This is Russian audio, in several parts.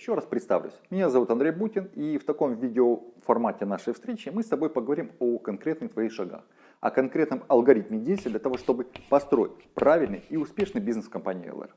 еще раз представлюсь. Меня зовут Андрей Бутин и в таком видеоформате нашей встречи мы с тобой поговорим о конкретных твоих шагах, о конкретном алгоритме действий для того, чтобы построить правильный и успешный бизнес в компании LR.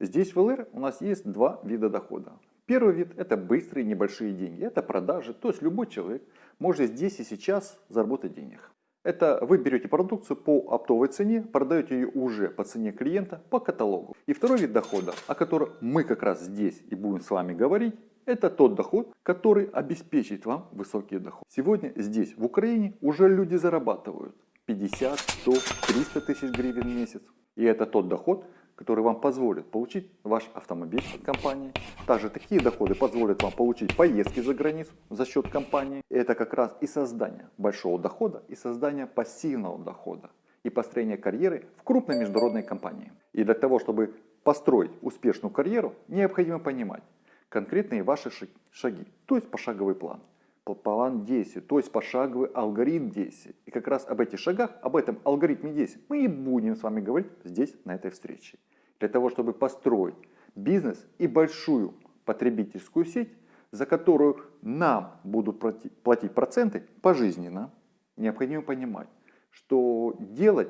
Здесь в LR у нас есть два вида дохода. Первый вид это быстрые небольшие деньги, это продажи, то есть любой человек может здесь и сейчас заработать денег. Это вы берете продукцию по оптовой цене, продаете ее уже по цене клиента по каталогу. И второй вид дохода, о котором мы как раз здесь и будем с вами говорить, это тот доход, который обеспечит вам высокий доход. Сегодня здесь, в Украине, уже люди зарабатывают 50, 100, 300 тысяч гривен в месяц. И это тот доход, который вам позволит получить ваш автомобиль от компании. Также такие доходы позволят вам получить поездки за границу за счет компании. Это как раз и создание большого дохода, и создание пассивного дохода, и построение карьеры в крупной международной компании. И для того, чтобы построить успешную карьеру, необходимо понимать конкретные ваши шаги, то есть пошаговый план план действий, то есть пошаговый алгоритм действий. И как раз об этих шагах, об этом алгоритме действий мы и будем с вами говорить здесь, на этой встрече. Для того, чтобы построить бизнес и большую потребительскую сеть, за которую нам будут платить проценты пожизненно, необходимо понимать, что делать,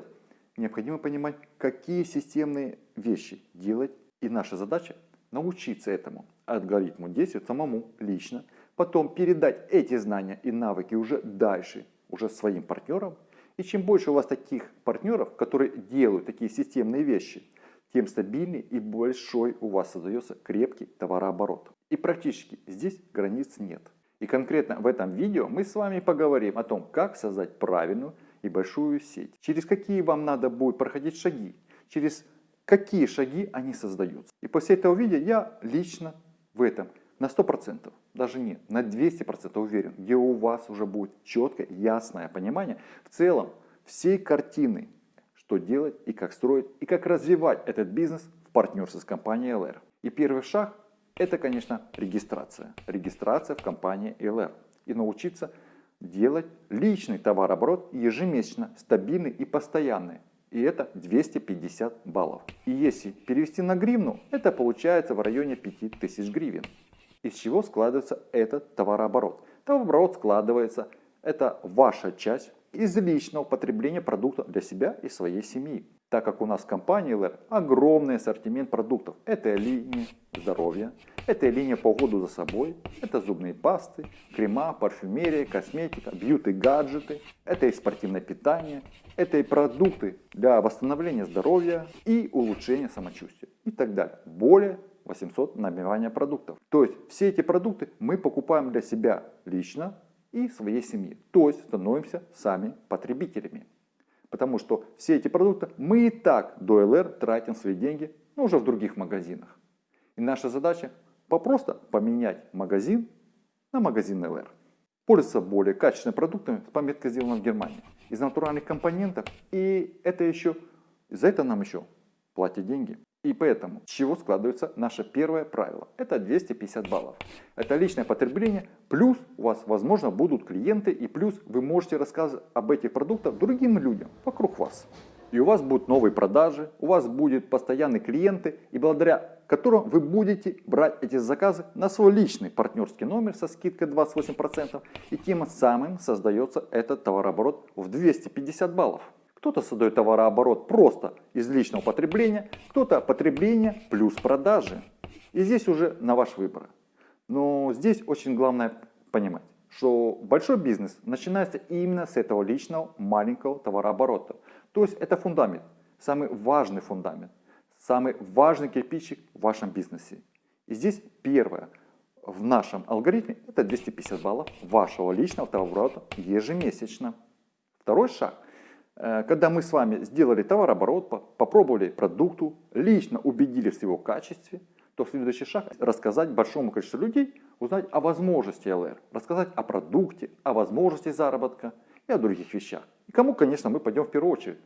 необходимо понимать, какие системные вещи делать. И наша задача научиться этому алгоритму действовать самому лично, потом передать эти знания и навыки уже дальше, уже своим партнерам. И чем больше у вас таких партнеров, которые делают такие системные вещи, тем стабильнее и большой у вас создается крепкий товарооборот. И практически здесь границ нет. И конкретно в этом видео мы с вами поговорим о том, как создать правильную и большую сеть. Через какие вам надо будет проходить шаги. Через какие шаги они создаются. И после этого видео я лично в этом на 100%, даже нет, на 200% уверен, где у вас уже будет четкое, ясное понимание в целом всей картины, что делать и как строить, и как развивать этот бизнес в партнерстве с компанией LR. И первый шаг это, конечно, регистрация. Регистрация в компании LR. И научиться делать личный товарооборот ежемесячно, стабильный и постоянный. И это 250 баллов. И если перевести на гривну, это получается в районе 5000 гривен. Из чего складывается этот товарооборот? Товарооборот складывается, это ваша часть из личного потребления продукта для себя и своей семьи. Так как у нас в компании LR огромный ассортимент продуктов. Это линия здоровья, это линия по уходу за собой, это зубные пасты, крема, парфюмерия, косметика, бьюти-гаджеты, это и спортивное питание, это и продукты для восстановления здоровья и улучшения самочувствия и так далее. Более 800 набивания продуктов. То есть все эти продукты мы покупаем для себя лично и своей семьи. То есть становимся сами потребителями. Потому что все эти продукты мы и так до ЛР тратим свои деньги, но уже в других магазинах. И наша задача попросто поменять магазин на магазин ЛР. Пользоваться более качественными продуктами с пометкой сделано в Германии. Из натуральных компонентов. И это еще, за это нам еще платят деньги. И поэтому, с чего складывается наше первое правило? Это 250 баллов. Это личное потребление, плюс у вас, возможно, будут клиенты, и плюс вы можете рассказывать об этих продуктах другим людям вокруг вас. И у вас будут новые продажи, у вас будут постоянные клиенты, и благодаря которым вы будете брать эти заказы на свой личный партнерский номер со скидкой 28%, и тем самым создается этот товарооборот в 250 баллов. Кто-то создает товарооборот просто из личного потребления, кто-то потребление плюс продажи. И здесь уже на ваш выбор. Но здесь очень главное понимать, что большой бизнес начинается именно с этого личного маленького товарооборота. То есть это фундамент, самый важный фундамент, самый важный кирпичик в вашем бизнесе. И здесь первое в нашем алгоритме это 250 баллов вашего личного товарооборота ежемесячно. Второй шаг когда мы с вами сделали товарооборот, попробовали продукту, лично убедились в его качестве, то следующий шаг – рассказать большому количеству людей, узнать о возможности ЛР, рассказать о продукте, о возможности заработка и о других вещах. И кому, конечно, мы пойдем в первую очередь.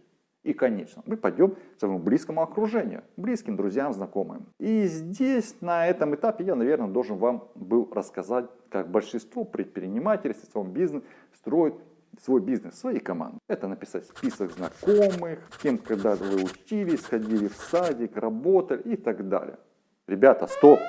И, конечно, мы пойдем к своему близкому окружению, близким друзьям, знакомым. И здесь, на этом этапе, я, наверное, должен вам был рассказать, как большинство предпринимателей, своем бизнес строят свой бизнес, свои команды. Это написать список знакомых, кем когда вы учились, ходили в садик, работали и так далее. Ребята, стоп!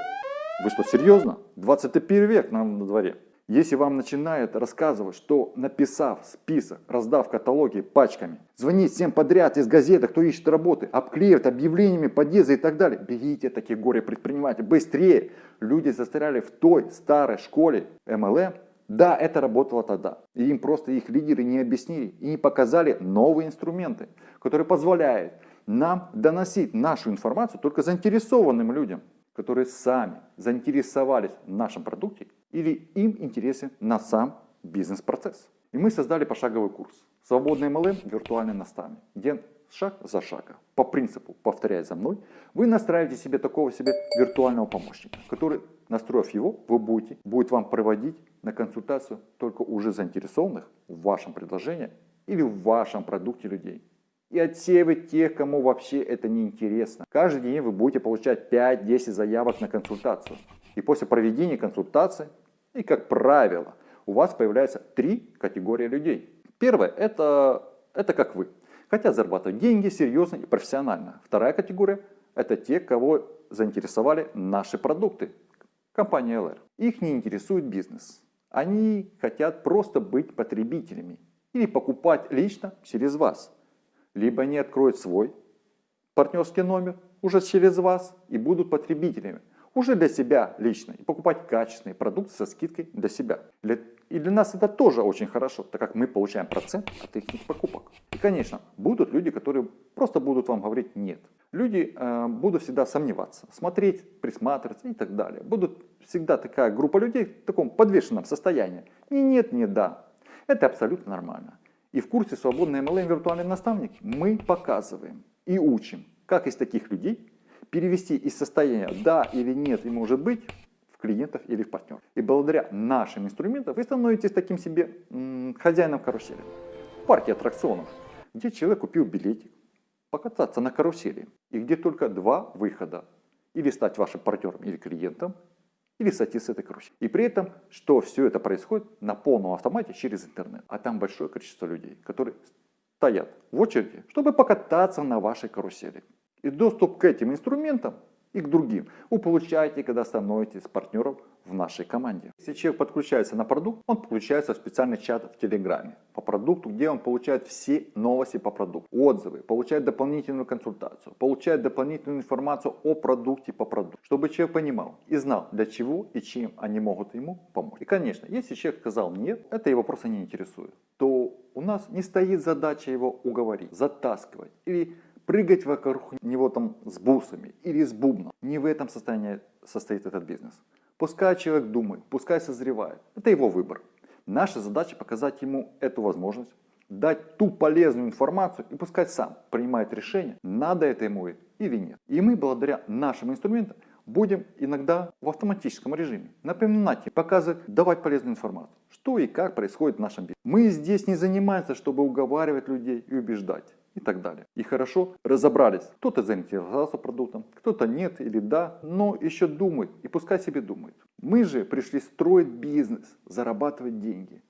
Вы что, серьезно? 21 век нам на дворе. Если вам начинают рассказывать, что написав список, раздав каталоги пачками, звонить всем подряд из газеты, кто ищет работы, обклеивать объявлениями подъезда и так далее, бегите такие горе предприниматели, быстрее. Люди застряли в той старой школе MLM, да, это работало тогда. И им просто их лидеры не объяснили и не показали новые инструменты, которые позволяют нам доносить нашу информацию только заинтересованным людям, которые сами заинтересовались в нашем продукте или им интересен на сам бизнес-процесс. И мы создали пошаговый курс «Свободный MLM. Виртуальный наставник», где шаг за шагом, по принципу «повторяй за мной», вы настраиваете себе такого себе виртуального помощника, который, настроив его, вы будете, будет вам проводить на консультацию только уже заинтересованных в вашем предложении или в вашем продукте людей. И отсеивать тех, кому вообще это не интересно. Каждый день вы будете получать 5-10 заявок на консультацию. И после проведения консультации, и как правило, у вас появляются три категории людей. Первое это, это как вы. Хотят зарабатывать деньги серьезно и профессионально. Вторая категория это те, кого заинтересовали наши продукты. Компания LR. Их не интересует бизнес. Они хотят просто быть потребителями или покупать лично через вас. Либо они откроют свой партнерский номер уже через вас и будут потребителями уже для себя лично и покупать качественные продукты со скидкой для себя. И для нас это тоже очень хорошо, так как мы получаем процент от их покупок. И, конечно, будут люди, которые просто будут вам говорить «нет». Люди э, будут всегда сомневаться, смотреть, присматриваться и так далее. Будут всегда такая группа людей в таком подвешенном состоянии. Ни нет, ни да. Это абсолютно нормально. И в курсе «Свободный MLM виртуальный наставник» мы показываем и учим, как из таких людей перевести из состояния «да» или «нет» и «может быть» в клиентов или в партнеров. И благодаря нашим инструментам вы становитесь таким себе хозяином карусели. В парке аттракционов, где человек купил билетик, покататься на карусели, и где только два выхода. Или стать вашим партнером или клиентом, или сойти с этой карусели. И при этом, что все это происходит на полном автомате через интернет. А там большое количество людей, которые стоят в очереди, чтобы покататься на вашей карусели. И доступ к этим инструментам и к другим вы получаете, когда становитесь партнером в нашей команде. Если человек подключается на продукт, он подключается в специальный чат в Телеграме по продукту, где он получает все новости по продукту, отзывы, получает дополнительную консультацию, получает дополнительную информацию о продукте по продукту, чтобы человек понимал и знал, для чего и чем они могут ему помочь. И, конечно, если человек сказал нет, это его просто не интересует, то у нас не стоит задача его уговорить, затаскивать или прыгать вокруг него там с бусами или с бубном. Не в этом состоянии состоит этот бизнес. Пускай человек думает, пускай созревает. Это его выбор. Наша задача показать ему эту возможность, дать ту полезную информацию и пускай сам принимает решение, надо это ему или нет. И мы благодаря нашим инструментам будем иногда в автоматическом режиме напоминать и показывать, давать полезную информацию, что и как происходит в нашем бизнесе. Мы здесь не занимаемся, чтобы уговаривать людей и убеждать и так далее. И хорошо разобрались. Кто-то заинтересовался продуктом, кто-то нет или да, но еще думает и пускай себе думает. Мы же пришли строить бизнес, зарабатывать деньги.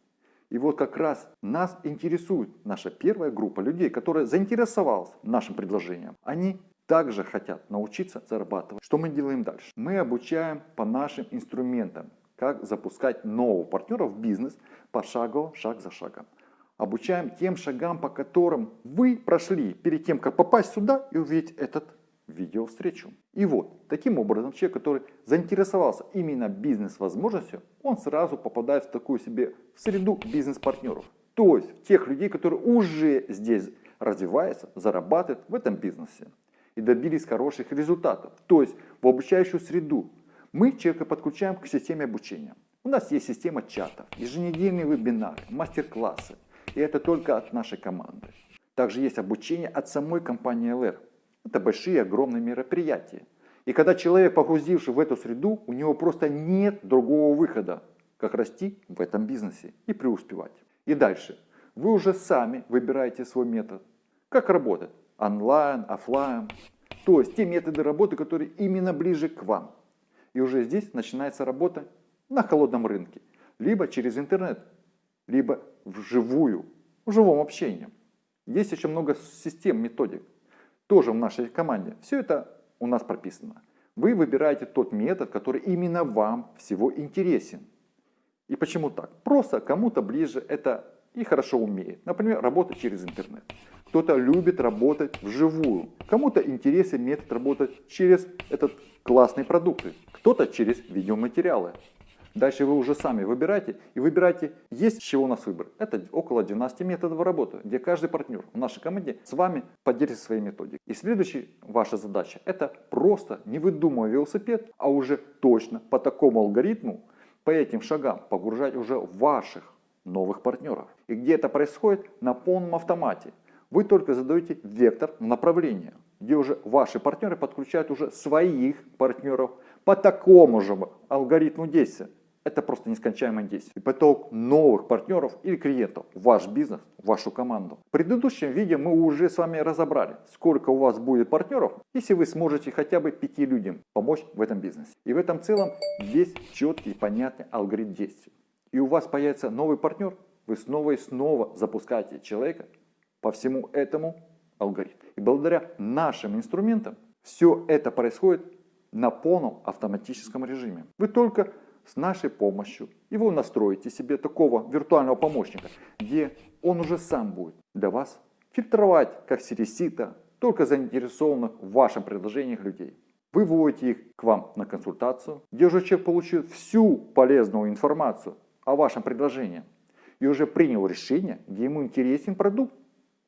И вот как раз нас интересует наша первая группа людей, которая заинтересовалась нашим предложением. Они также хотят научиться зарабатывать. Что мы делаем дальше? Мы обучаем по нашим инструментам, как запускать нового партнера в бизнес пошагово, шаг за шагом обучаем тем шагам, по которым вы прошли перед тем, как попасть сюда и увидеть этот видео-встречу. И вот, таким образом, человек, который заинтересовался именно бизнес-возможностью, он сразу попадает в такую себе в среду бизнес-партнеров. То есть, тех людей, которые уже здесь развиваются, зарабатывают в этом бизнесе и добились хороших результатов. То есть, в обучающую среду мы человека подключаем к системе обучения. У нас есть система чатов, еженедельные вебинары, мастер-классы, и это только от нашей команды. Также есть обучение от самой компании LR. Это большие, огромные мероприятия. И когда человек, погрузивший в эту среду, у него просто нет другого выхода, как расти в этом бизнесе и преуспевать. И дальше. Вы уже сами выбираете свой метод. Как работать? Онлайн, офлайн. То есть те методы работы, которые именно ближе к вам. И уже здесь начинается работа на холодном рынке. Либо через интернет, либо вживую, в живом общении. Есть еще много систем, методик, тоже в нашей команде. Все это у нас прописано. Вы выбираете тот метод, который именно вам всего интересен. И почему так? Просто кому-то ближе это и хорошо умеет. Например, работать через интернет. Кто-то любит работать вживую. Кому-то интересен метод работать через этот классный продукт. Кто-то через видеоматериалы. Дальше вы уже сами выбираете. И выбирайте, есть чего у нас выбор. Это около 12 методов работы, где каждый партнер в нашей команде с вами поделится своей методикой. И следующая ваша задача, это просто не выдумывая велосипед, а уже точно по такому алгоритму, по этим шагам погружать уже ваших новых партнеров. И где это происходит? На полном автомате. Вы только задаете вектор направления, где уже ваши партнеры подключают уже своих партнеров по такому же алгоритму действия. Это просто нескончаемое действие. И поток новых партнеров или клиентов в ваш бизнес, в вашу команду. В предыдущем видео мы уже с вами разобрали, сколько у вас будет партнеров, если вы сможете хотя бы пяти людям помочь в этом бизнесе. И в этом целом есть четкий и понятный алгоритм действий. И у вас появится новый партнер, вы снова и снова запускаете человека по всему этому алгоритму. И благодаря нашим инструментам все это происходит на полном автоматическом режиме. Вы только с нашей помощью его настроите себе такого виртуального помощника, где он уже сам будет для вас фильтровать, как сересита, только заинтересованных в вашем предложениях людей. Вы вводите их к вам на консультацию, где уже человек получит всю полезную информацию о вашем предложении и уже принял решение, где ему интересен продукт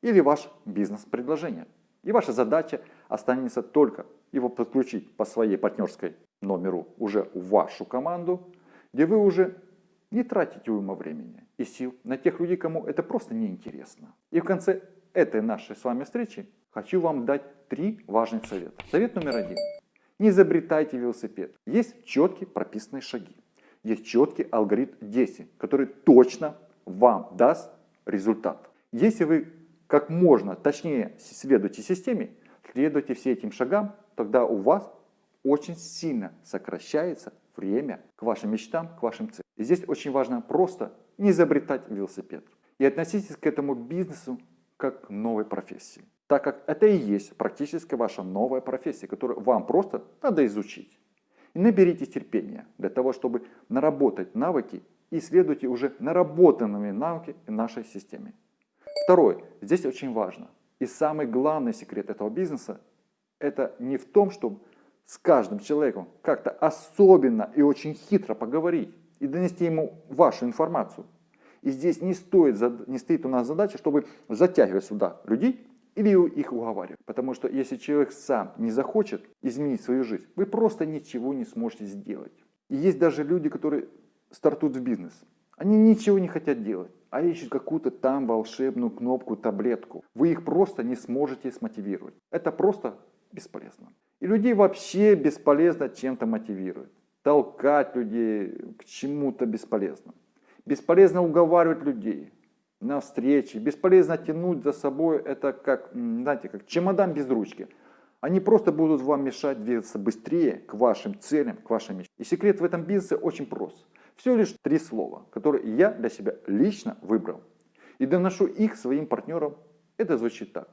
или ваш бизнес-предложение. И ваша задача останется только его подключить по своей партнерской номеру уже в вашу команду, где вы уже не тратите уйма времени и сил на тех людей, кому это просто неинтересно. И в конце этой нашей с вами встречи хочу вам дать три важных совета. Совет номер один. Не изобретайте велосипед. Есть четкие прописанные шаги. Есть четкий алгоритм действий, который точно вам даст результат. Если вы как можно точнее следуйте системе, следуйте все этим шагам, тогда у вас очень сильно сокращается время к вашим мечтам, к вашим целям. И здесь очень важно просто не изобретать велосипед. И относитесь к этому бизнесу как к новой профессии. Так как это и есть практически ваша новая профессия, которую вам просто надо изучить. И наберитесь терпения для того, чтобы наработать навыки и следуйте уже наработанными навыки в нашей системе. Второе, здесь очень важно. И самый главный секрет этого бизнеса, это не в том, чтобы с каждым человеком как-то особенно и очень хитро поговорить и донести ему вашу информацию. И здесь не, стоит, не стоит у нас задача, чтобы затягивать сюда людей или их уговаривать. Потому что если человек сам не захочет изменить свою жизнь, вы просто ничего не сможете сделать. И есть даже люди, которые стартуют в бизнес. Они ничего не хотят делать а ищут какую-то там волшебную кнопку, таблетку. Вы их просто не сможете смотивировать. Это просто бесполезно. И людей вообще бесполезно чем-то мотивировать. Толкать людей к чему-то бесполезно. Бесполезно уговаривать людей на встречи. Бесполезно тянуть за собой это как, знаете, как чемодан без ручки. Они просто будут вам мешать двигаться быстрее к вашим целям, к вашим мечтам. И секрет в этом бизнесе очень прост. Всего лишь три слова, которые я для себя лично выбрал. И доношу их своим партнерам. Это звучит так.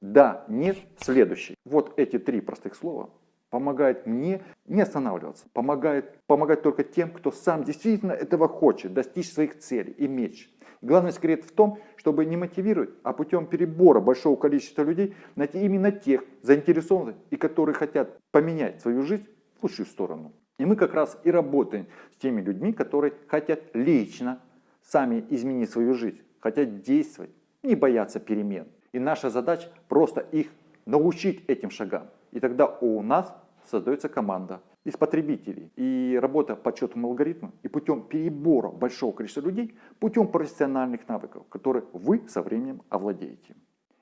Да, нет, следующий. Вот эти три простых слова помогают мне не останавливаться. Помогает, помогать только тем, кто сам действительно этого хочет, достичь своих целей и меч. Главный секрет в том, чтобы не мотивировать, а путем перебора большого количества людей найти именно тех заинтересованных и которые хотят поменять свою жизнь в лучшую сторону. И мы как раз и работаем с теми людьми, которые хотят лично сами изменить свою жизнь, хотят действовать, не бояться перемен. И наша задача просто их научить этим шагам. И тогда у нас создается команда из потребителей. И работа по четкому алгоритму и путем перебора большого количества людей, путем профессиональных навыков, которые вы со временем овладеете.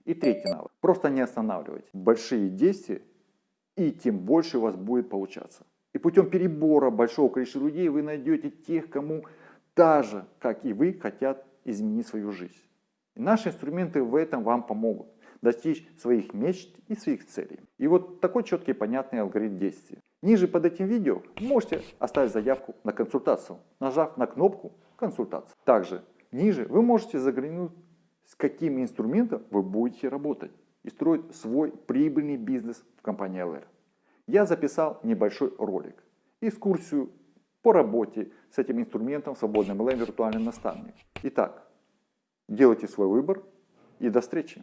И третий навык. Просто не останавливайте большие действия, и тем больше у вас будет получаться. И путем перебора большого количества людей вы найдете тех, кому так же, как и вы, хотят изменить свою жизнь. И наши инструменты в этом вам помогут достичь своих мечт и своих целей. И вот такой четкий понятный алгоритм действия. Ниже под этим видео можете оставить заявку на консультацию, нажав на кнопку «Консультация». Также ниже вы можете заглянуть, с каким инструментом вы будете работать и строить свой прибыльный бизнес в компании LR. я записал небольшой ролик, экскурсию по работе с этим инструментом свободный MLM виртуальный наставник. Итак, делайте свой выбор и до встречи!